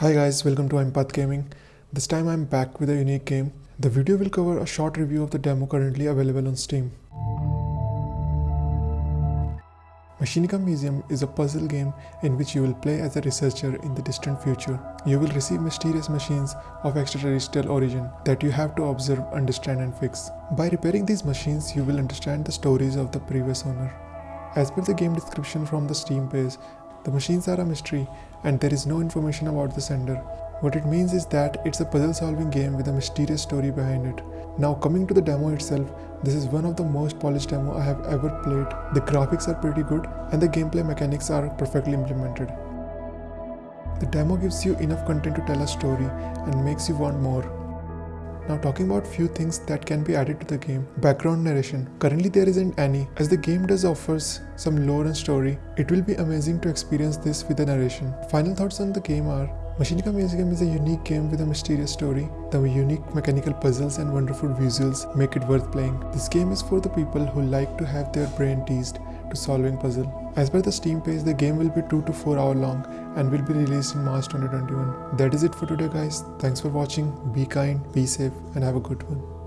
Hi guys, welcome to Empath Gaming. This time I'm back with a unique game. The video will cover a short review of the demo currently available on Steam. Machinika Museum is a puzzle game in which you will play as a researcher in the distant future. You will receive mysterious machines of extraterrestrial origin that you have to observe, understand and fix. By repairing these machines, you will understand the stories of the previous owner. As per the game description from the Steam page, the machines are a mystery and there is no information about the sender. What it means is that it's a puzzle solving game with a mysterious story behind it. Now coming to the demo itself, this is one of the most polished demo I have ever played. The graphics are pretty good and the gameplay mechanics are perfectly implemented. The demo gives you enough content to tell a story and makes you want more. Now talking about few things that can be added to the game. Background narration. Currently there isn't any. As the game does offers some lore and story, it will be amazing to experience this with the narration. Final thoughts on the game are Machinika Museum is a unique game with a mysterious story. The unique mechanical puzzles and wonderful visuals make it worth playing. This game is for the people who like to have their brain teased to solving puzzle. As per the Steam page, the game will be 2 to 4 hour long and will be released in March 2021. That is it for today guys. Thanks for watching. Be kind, be safe and have a good one.